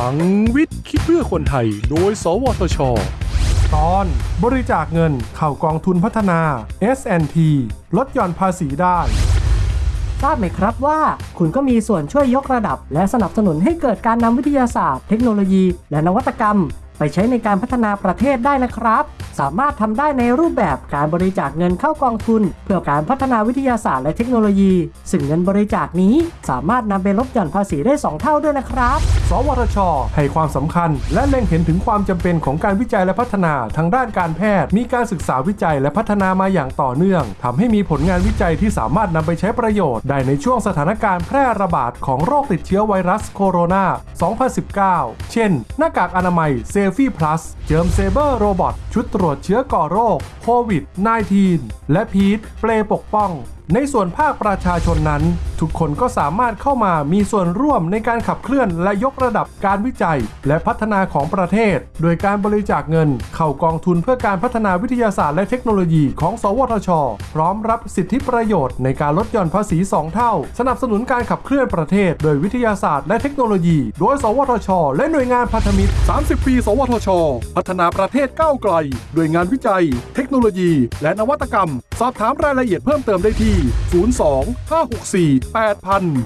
ลังวิทย์คิดเพื่อคนไทย โดย สวทช ตอนบริจาคเงินเข้ากองทุนพัฒนา S&T ลดหย่อนภาษีได้ ทราบไหมครับว่า คุณก็มีส่วนช่วยยกระดับ และสนับสนุนให้เกิดการนำวิทยาศาสตร์ เทคโนโลยี และนวัตกรรม ไปใช้ในการพัฒนาประเทศได้นะครับ สามารถทำได้ในรูปแบบการบริจาคเงินเข้ากองทุน เพื่อการพัฒนาวิทยาศาสตร์และเทคโนโลยี ซึ่งเงินบริจาคนี้สามารถนำไปลดหย่อนภาษีได้ 2 เท่าด้วยนะครับ สวทช ให้ความสำคัญ และเล็งเห็นถึงความจำเป็นของการวิจัยและพัฒนาทางด้านการแพทย์ มีการศึกษาวิจัยและพัฒนามาอย่างต่อเนื่องทำให้มีผลงานวิจัยที่สามารถนำไปใช้ประโยชน์ ได้ในช่วงสถานการณ์แพร่ระบาดของโรคติดเชื้อไวรัสโคโรนา 2019 เช่น หน้ากากอนามัย Safie Plus Germ Saber Robot ชุดตรวจเชื้อก่อโรคโควิด -19 และพีทเปลปกป้องในส่วนภาคประชาชนนั้น ทุกคนก็สามารถเข้ามามีส่วนร่วมในการขับเคลื่อนและยกระดับการวิจัย และพัฒนาของประเทศ โดยการบริจาคเงิน เข้ากองทุนเพื่อการพัฒนาวิทยาศาสตร์และเทคโนโลยีของ สวทช พร้อมรับสิทธิประโยชน์ในการลดหย่อนภาษี 2 เท่า สนับสนุนการขับเคลื่อนประเทศ โดยวิทยาศาสตร์และเทคโนโลยี โดย สวทช และหน่วยงานพันธมิตร 30 ปี สวทช พัฒนาประเทศก้าวไกลด้วยงานวิจัย เทคโนโลยี และนวัตกรรม สอบถามรายละเอียดเพิ่มเติมได้ที่02 564 8000